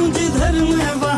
मुझे धर्म वा